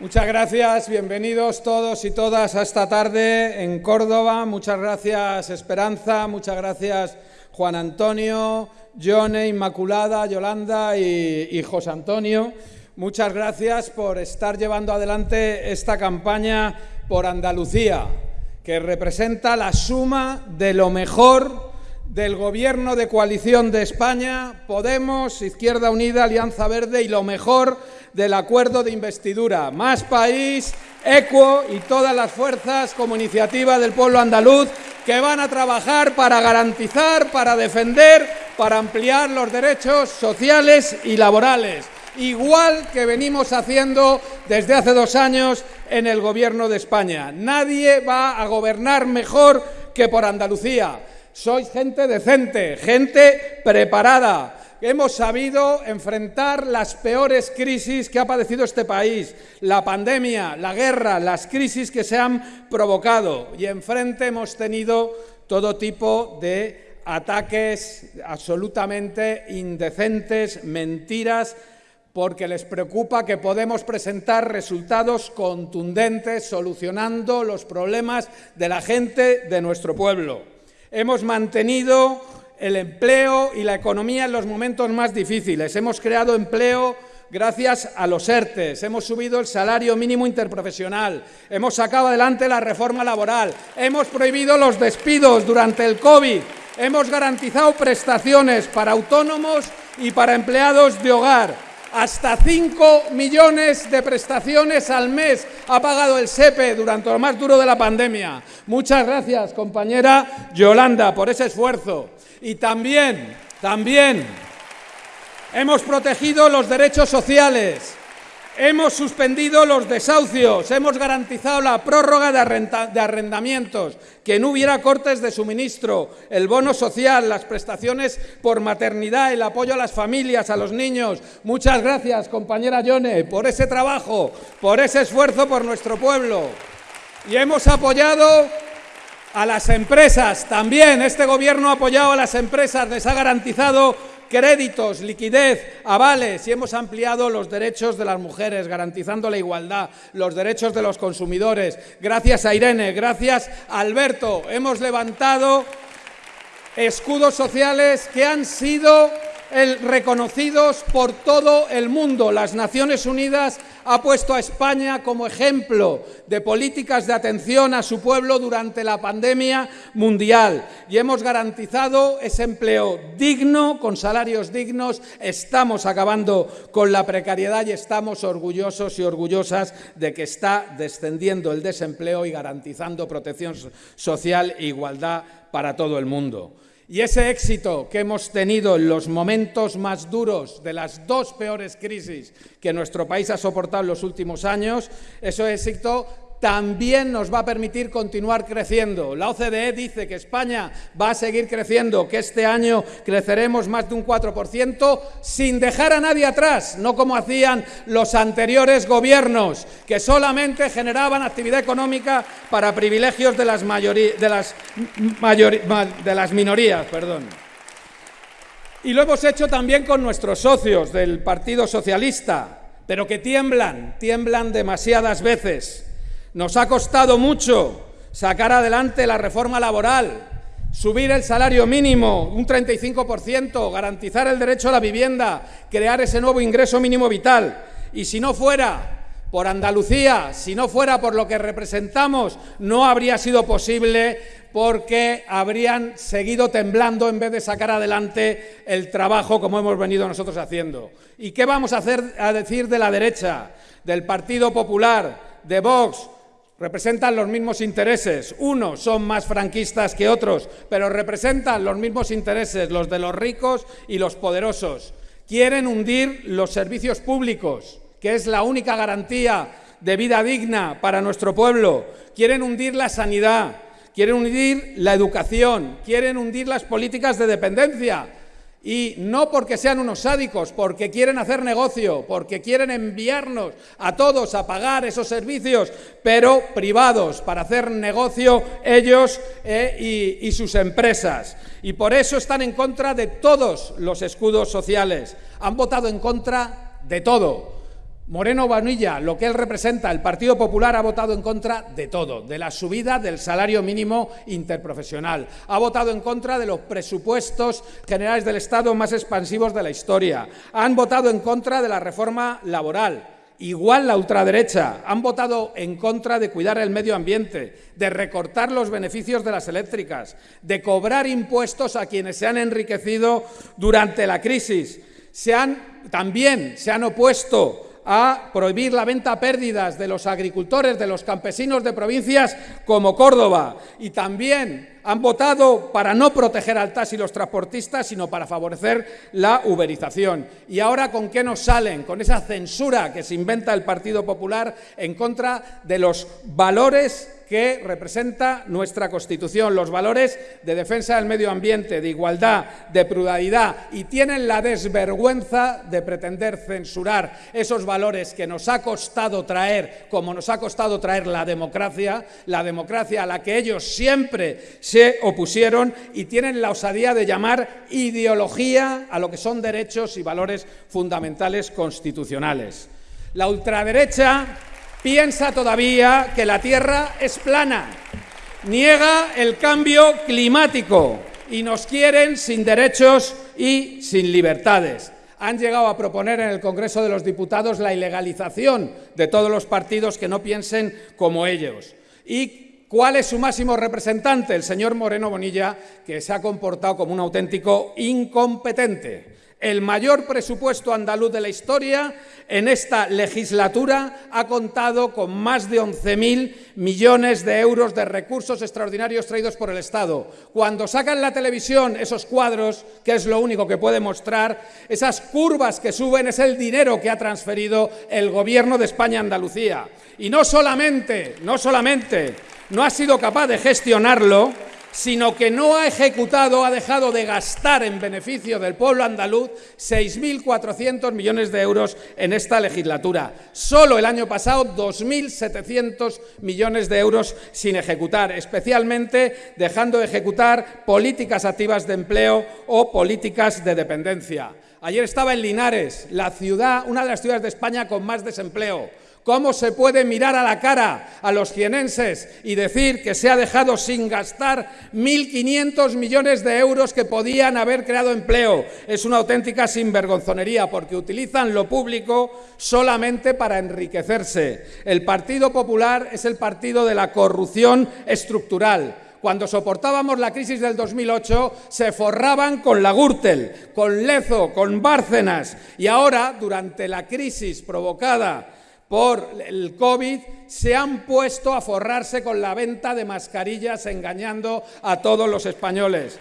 Muchas gracias, bienvenidos todos y todas a esta tarde en Córdoba. Muchas gracias Esperanza, muchas gracias Juan Antonio, Yone, Inmaculada, Yolanda y, y José Antonio. Muchas gracias por estar llevando adelante esta campaña por Andalucía, que representa la suma de lo mejor del Gobierno de coalición de España, Podemos, Izquierda Unida, Alianza Verde y lo mejor del acuerdo de investidura. Más país, ECUO y todas las fuerzas como iniciativa del pueblo andaluz que van a trabajar para garantizar, para defender, para ampliar los derechos sociales y laborales igual que venimos haciendo desde hace dos años en el Gobierno de España. Nadie va a gobernar mejor que por Andalucía. Sois gente decente, gente preparada. Hemos sabido enfrentar las peores crisis que ha padecido este país, la pandemia, la guerra, las crisis que se han provocado. Y enfrente hemos tenido todo tipo de ataques absolutamente indecentes, mentiras, porque les preocupa que podemos presentar resultados contundentes solucionando los problemas de la gente de nuestro pueblo. Hemos mantenido el empleo y la economía en los momentos más difíciles. Hemos creado empleo gracias a los ERTES, hemos subido el salario mínimo interprofesional, hemos sacado adelante la reforma laboral, hemos prohibido los despidos durante el COVID, hemos garantizado prestaciones para autónomos y para empleados de hogar, hasta 5 millones de prestaciones al mes ha pagado el SEPE durante lo más duro de la pandemia. Muchas gracias, compañera Yolanda, por ese esfuerzo. Y también, también, hemos protegido los derechos sociales. Hemos suspendido los desahucios, hemos garantizado la prórroga de, arrendamientos, que no hubiera cortes de suministro, el bono social, las prestaciones por maternidad, el apoyo a las familias, a los niños. Muchas gracias, compañera Yone, por ese trabajo, por ese esfuerzo por nuestro pueblo. Y hemos apoyado a las empresas también. Este Gobierno ha apoyado a las empresas, les ha garantizado créditos, liquidez, avales y hemos ampliado los derechos de las mujeres, garantizando la igualdad, los derechos de los consumidores. Gracias a Irene, gracias a Alberto, hemos levantado escudos sociales que han sido reconocidos por todo el mundo. Las Naciones Unidas ha puesto a España como ejemplo de políticas de atención a su pueblo durante la pandemia mundial y hemos garantizado ese empleo digno, con salarios dignos. Estamos acabando con la precariedad y estamos orgullosos y orgullosas de que está descendiendo el desempleo y garantizando protección social e igualdad para todo el mundo. Y ese éxito que hemos tenido en los momentos más duros de las dos peores crisis que nuestro país ha soportado en los últimos años, ese éxito también nos va a permitir continuar creciendo. La OCDE dice que España va a seguir creciendo, que este año creceremos más de un 4%, sin dejar a nadie atrás, no como hacían los anteriores gobiernos, que solamente generaban actividad económica para privilegios de las, de las, de las minorías. Perdón. Y lo hemos hecho también con nuestros socios del Partido Socialista, pero que tiemblan, tiemblan demasiadas veces. Nos ha costado mucho sacar adelante la reforma laboral, subir el salario mínimo un 35%, garantizar el derecho a la vivienda, crear ese nuevo ingreso mínimo vital. Y si no fuera por Andalucía, si no fuera por lo que representamos, no habría sido posible porque habrían seguido temblando en vez de sacar adelante el trabajo como hemos venido nosotros haciendo. ¿Y qué vamos a a decir de la derecha, del Partido Popular, de Vox, representan los mismos intereses. Unos son más franquistas que otros, pero representan los mismos intereses, los de los ricos y los poderosos. Quieren hundir los servicios públicos, que es la única garantía de vida digna para nuestro pueblo. Quieren hundir la sanidad, quieren hundir la educación, quieren hundir las políticas de dependencia, y no porque sean unos sádicos, porque quieren hacer negocio, porque quieren enviarnos a todos a pagar esos servicios, pero privados, para hacer negocio ellos eh, y sus empresas. Y por eso están en contra de todos los escudos sociales. Han votado en contra de todo. Moreno Vanilla, lo que él representa, el Partido Popular ha votado en contra de todo, de la subida del salario mínimo interprofesional, ha votado en contra de los presupuestos generales del Estado más expansivos de la historia, han votado en contra de la reforma laboral, igual la ultraderecha, han votado en contra de cuidar el medio ambiente, de recortar los beneficios de las eléctricas, de cobrar impuestos a quienes se han enriquecido durante la crisis. Se han, también se han opuesto a prohibir la venta a pérdidas de los agricultores, de los campesinos de provincias como Córdoba. Y también han votado para no proteger al taxi y los transportistas, sino para favorecer la uberización. ¿Y ahora con qué nos salen? Con esa censura que se inventa el Partido Popular en contra de los valores que representa nuestra Constitución, los valores de defensa del medio ambiente, de igualdad, de pluralidad, y tienen la desvergüenza de pretender censurar esos valores que nos ha costado traer, como nos ha costado traer la democracia, la democracia a la que ellos siempre opusieron y tienen la osadía de llamar ideología a lo que son derechos y valores fundamentales constitucionales. La ultraderecha piensa todavía que la Tierra es plana, niega el cambio climático y nos quieren sin derechos y sin libertades. Han llegado a proponer en el Congreso de los Diputados la ilegalización de todos los partidos que no piensen como ellos. ¿Y cuál es su máximo representante? El señor Moreno Bonilla, que se ha comportado como un auténtico incompetente el mayor presupuesto andaluz de la historia en esta legislatura ha contado con más de 11.000 millones de euros de recursos extraordinarios traídos por el Estado. Cuando sacan la televisión esos cuadros, que es lo único que puede mostrar, esas curvas que suben es el dinero que ha transferido el Gobierno de España a Andalucía. Y no solamente, no solamente no ha sido capaz de gestionarlo, sino que no ha ejecutado, ha dejado de gastar en beneficio del pueblo andaluz 6.400 millones de euros en esta legislatura. Solo el año pasado 2.700 millones de euros sin ejecutar, especialmente dejando de ejecutar políticas activas de empleo o políticas de dependencia. Ayer estaba en Linares, la ciudad, una de las ciudades de España con más desempleo. ¿Cómo se puede mirar a la cara a los jienenses y decir que se ha dejado sin gastar 1.500 millones de euros que podían haber creado empleo? Es una auténtica sinvergonzonería porque utilizan lo público solamente para enriquecerse. El Partido Popular es el partido de la corrupción estructural cuando soportábamos la crisis del 2008, se forraban con la Gürtel, con Lezo, con Bárcenas. Y ahora, durante la crisis provocada por el COVID se han puesto a forrarse con la venta de mascarillas engañando a todos los españoles.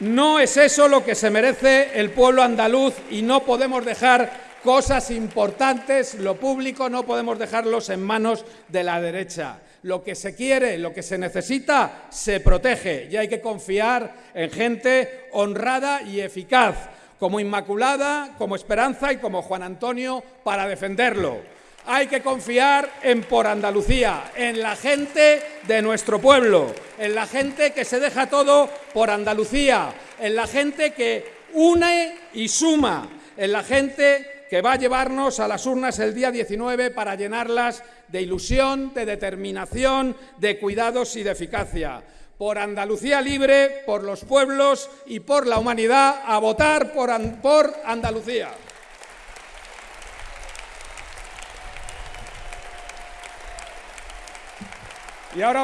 No es eso lo que se merece el pueblo andaluz y no podemos dejar cosas importantes, lo público, no podemos dejarlos en manos de la derecha. Lo que se quiere, lo que se necesita, se protege y hay que confiar en gente honrada y eficaz como Inmaculada, como Esperanza y como Juan Antonio para defenderlo. Hay que confiar en Por Andalucía, en la gente de nuestro pueblo, en la gente que se deja todo por Andalucía, en la gente que une y suma, en la gente que va a llevarnos a las urnas el día 19 para llenarlas de ilusión, de determinación, de cuidados y de eficacia por Andalucía libre, por los pueblos y por la humanidad, a votar por, Andalucía. Y ahora